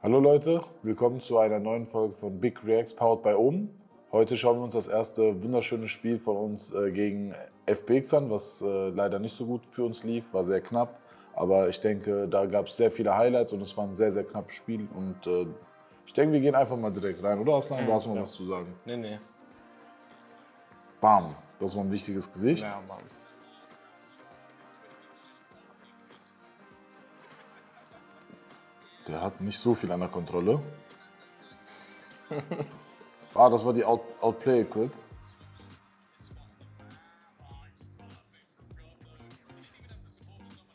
Hallo Leute, willkommen zu einer neuen Folge von Big Reacts powered by Ohm. Heute schauen wir uns das erste wunderschöne Spiel von uns äh, gegen FPX an, was äh, leider nicht so gut für uns lief, war sehr knapp. Aber ich denke, da gab es sehr viele Highlights und es war ein sehr, sehr knappes Spiel. Und äh, ich denke, wir gehen einfach mal direkt rein, oder Aslan? Mhm, du hast noch ja. was zu sagen? Nee, nee. Bam, das war ein wichtiges Gesicht. Ja, Mann. Der hat nicht so viel an der Kontrolle. ah, das war die Out Outplay-Equip.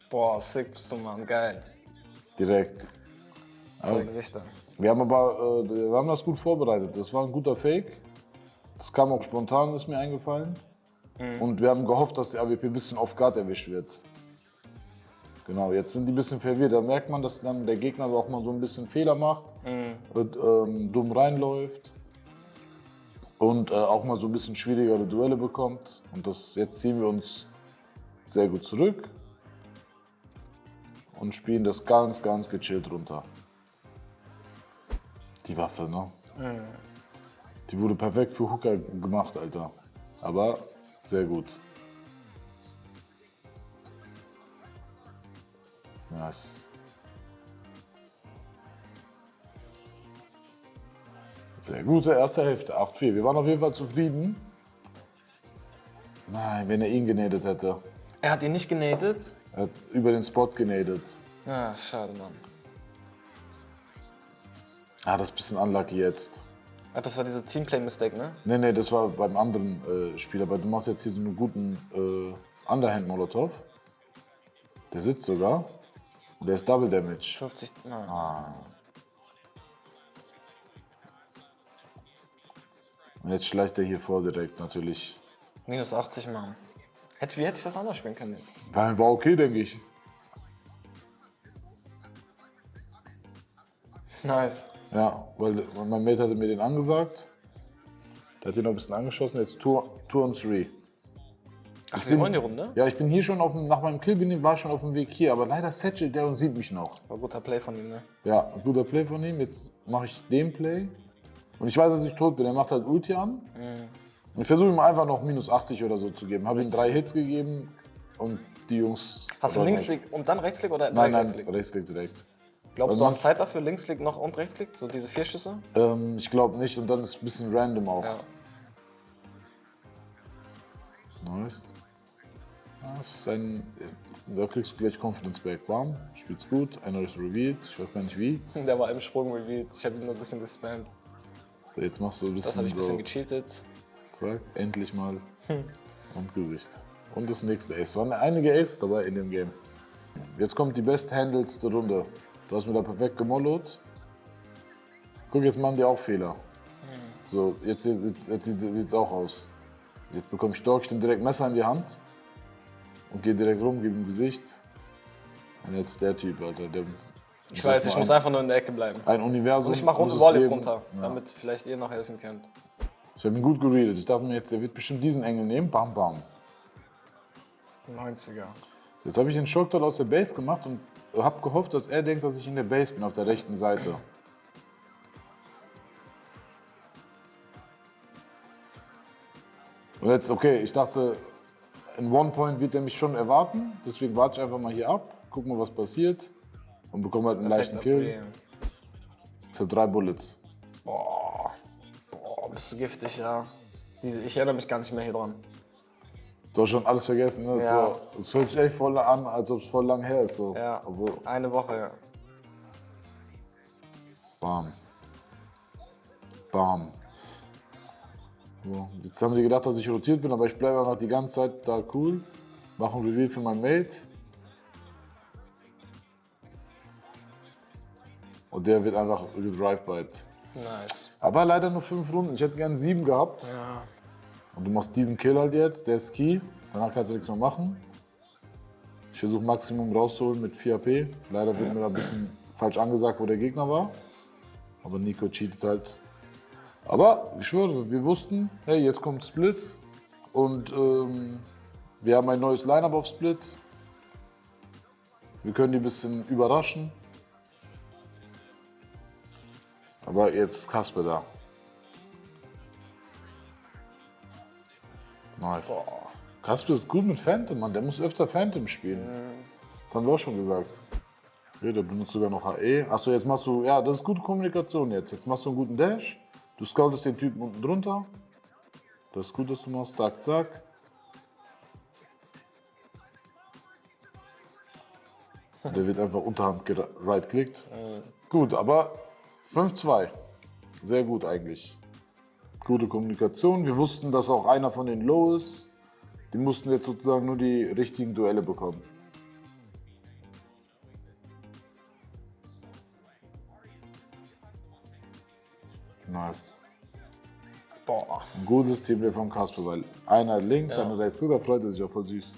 Boah, sick bist du, Mann. Geil. Direkt. Zwei Gesichter. Wir haben aber, äh, wir haben das gut vorbereitet. Das war ein guter Fake. Das kam auch spontan, ist mir eingefallen. Und wir haben gehofft, dass der AWP ein bisschen off guard erwischt wird. Genau, jetzt sind die ein bisschen verwirrt. Da merkt man, dass dann der Gegner auch mal so ein bisschen Fehler macht und ähm, dumm reinläuft. Und äh, auch mal so ein bisschen schwierigere Duelle bekommt. Und das, jetzt ziehen wir uns sehr gut zurück und spielen das ganz, ganz gechillt runter. Die Waffe, ne? Die wurde perfekt für Hooker gemacht, Alter. Aber sehr gut. Nice. Sehr gute erste Hälfte, 8-4. Wir waren auf jeden Fall zufrieden. Nein, wenn er ihn genadet hätte. Er hat ihn nicht genadet? Er hat über den Spot genadet. Ja, schade, Mann. Ah, das ist ein bisschen unlucky jetzt. Ach, das war diese Teamplay-Mistake, ne? Nee, nee, das war beim anderen äh, Spieler. Aber du machst jetzt hier so einen guten äh, Underhand-Molotov. Der sitzt sogar. Der ist Double Damage. 50. Nein. Ah. Jetzt schleicht er hier vor direkt, natürlich. Minus 80 Mann. Hätte, wie hätte ich das anders spielen können? War, war okay, denke ich. Nice. Ja, weil mein Mate hatte mir den angesagt. Der hat ihn noch ein bisschen angeschossen. Jetzt 2 und 3. Ach, wir wollen hier rum, ne? Ja, ich bin hier schon auf dem, nach meinem Kill bin, war ich schon auf dem Weg hier, aber leider Satchel, der und sieht mich noch. War guter Play von ihm, ne? Ja, guter Play von ihm. Jetzt mache ich den Play. Und ich weiß, dass ich tot bin. Er macht halt Ulti an. Mhm. Und ich versuche ihm einfach noch minus 80 oder so zu geben. Habe ihm drei Hits gegeben und die Jungs. Hast du Linksklick und dann Rechtsklick oder nein, nein, Rechtsklick? Nein, Rechtsklick direkt. Glaubst also du, hast Zeit dafür, Linksklick noch und Rechtsklick? So diese vier Schüsse? Ähm, ich glaube nicht und dann ist es ein bisschen random auch. Ja. Nice. Das ist ein, da kriegst du gleich Confidence back. Bam, spielt's gut. Einer ist revealed. Ich weiß gar nicht wie. Der war im Sprung revealed. Ich habe ihn nur ein bisschen gespammt. So, jetzt machst du ein Das habe bisschen ich ein bisschen so. gecheatet. Zack, endlich mal. Und Gesicht. Und das nächste Ace. Es waren einige Aces dabei in dem Game. Jetzt kommt die besthandelste Runde. Du hast mir da perfekt gemollot. Guck, jetzt machen die auch Fehler. So, jetzt, jetzt, jetzt sieht es auch aus. Jetzt bekomme ich Dog, stimme direkt Messer in die Hand und gehe direkt rum, gebe ihm Gesicht. Und jetzt der Typ, Alter. Der, Ich weiß, ich muss einfach nur in der Ecke bleiben. Ein Universum. Und ich mache Wall jetzt geben. runter, Ja. damit vielleicht ihr noch helfen könnt. Ich habe ihn gut geredet. Ich dachte mir jetzt, der wird bestimmt diesen Engel nehmen. Bam, bam. 90er. So, jetzt habe ich den Schockdot aus der Base gemacht und habe gehofft, dass er denkt, dass ich in der Base bin, auf der rechten Seite. Und jetzt, okay, ich dachte, in One Point wird er mich schon erwarten. Deswegen warte ich einfach mal hier ab, guck mal, was passiert und bekomme halt einen leichten Perfekter Kill. Ich habe drei Bullets. Boah. Boah, bist du giftig, ja. Diese, ich erinnere mich gar nicht mehr hier dran. Du hast schon alles vergessen. Ne? Ja. So, es fühlt sich echt voll an, als ob es voll lang her ist. So. Ja. Obwohl, Eine Woche, ja. Bam. Bam. So, jetzt haben die gedacht, dass ich rotiert bin, aber ich bleibe einfach die ganze Zeit da cool. Mache ein Reveal für mein Mate. Und der wird einfach gedrive-bite. Nice. Aber leider nur fünf Runden. Ich hätte gern sieben gehabt. Ja. Und du machst diesen Kill halt jetzt, der ist Key. Danach kannst du nichts mehr machen. Ich versuche Maximum rauszuholen mit 4 AP. Leider wird mir da ein bisschen falsch angesagt, wo der Gegner war. Aber Nico cheatet halt. Aber ich schwöre, wir wussten, hey, jetzt kommt Split. Und ähm, wir haben ein neues Lineup auf Split. Wir können die ein bisschen überraschen. Aber jetzt ist Kasper da. Nice. Boah. Kasper ist gut mit Phantom, Mann. Der muss öfter Phantom spielen. Das haben wir auch schon gesagt. Ja, der benutzt sogar noch HE. Achso, jetzt machst du, ja, das ist gute Kommunikation jetzt. Jetzt machst du einen guten Dash. Du scoutest den Typen unten drunter. Das ist gut, dass du machst. Zack, zack. Der wird einfach unterhand right-klickt. Gut, aber 5-2. Sehr gut eigentlich. Gute Kommunikation. Wir wussten, dass auch einer von den Low ist. Die mussten jetzt sozusagen nur die richtigen Duelle bekommen. Nice. Boah. Ein gutes Teamplay von Kasper, weil einer links, Ja. einer rechts. Gut, da freut er sich auch voll süß.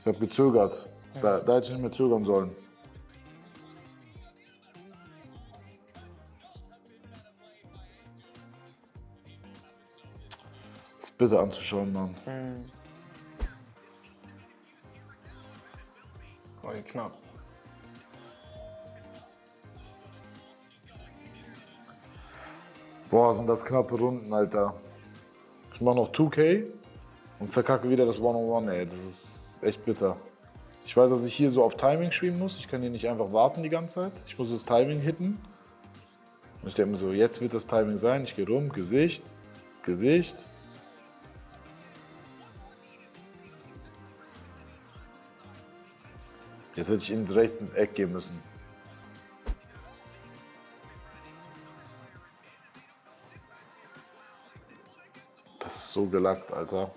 Ich habe gezögert. Da, da hätte ich nicht mehr zögern sollen. Das ist bitter anzuschauen, Mann. War knapp. Boah, sind das knappe Runden, Alter. Ich mach noch 2K und verkacke wieder das One-on-One, ey. Das ist echt bitter. Ich weiß, dass ich hier so auf Timing spielen muss. Ich kann hier nicht einfach warten die ganze Zeit. Ich muss das Timing hitten. Und ich denke mir so, jetzt wird das Timing sein. Ich gehe rum, Gesicht, Gesicht. Jetzt hätte ich ins rechts ins Eck gehen müssen. Das ist so gelackt, Alter.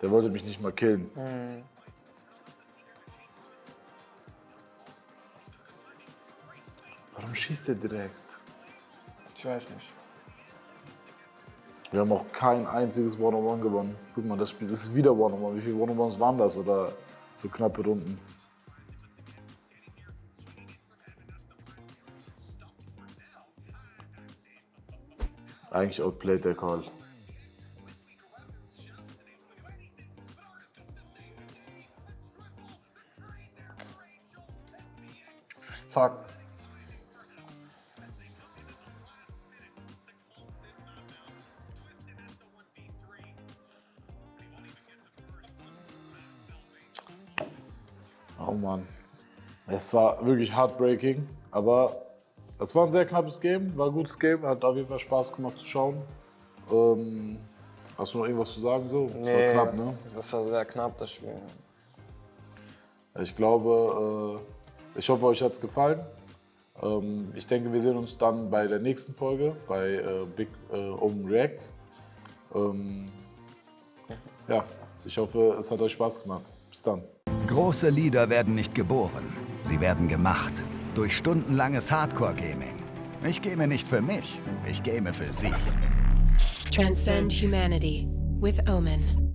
Der wollte mich nicht mal killen. Warum schießt er direkt? Ich weiß nicht. Wir haben auch kein einziges One-on-One gewonnen. Guck mal, das Spiel das ist wieder One-on-One. Wie viele One-on-Ones waren das? Oder so knappe Runden? Eigentlich outplayed der Call. Fuck. Oh Mann. Es war wirklich heartbreaking, aber es war ein sehr knappes Game, war ein gutes Game, hat auf jeden Fall Spaß gemacht zu schauen. Ähm, hast du noch irgendwas zu sagen so? Es war knapp, ne? Das war sehr knapp, das Spiel. Ich glaube, äh, ich hoffe, euch hat es gefallen. Ähm, ich denke, wir sehen uns dann bei der nächsten Folge, bei äh, Big äh, Open Reacts. Ähm, ja, ich hoffe, es hat euch Spaß gemacht. Bis dann. Große Lieder werden nicht geboren, sie werden gemacht. Durch stundenlanges Hardcore-Gaming. Ich game nicht für mich, ich game für Sie. Transcend humanity with Omen.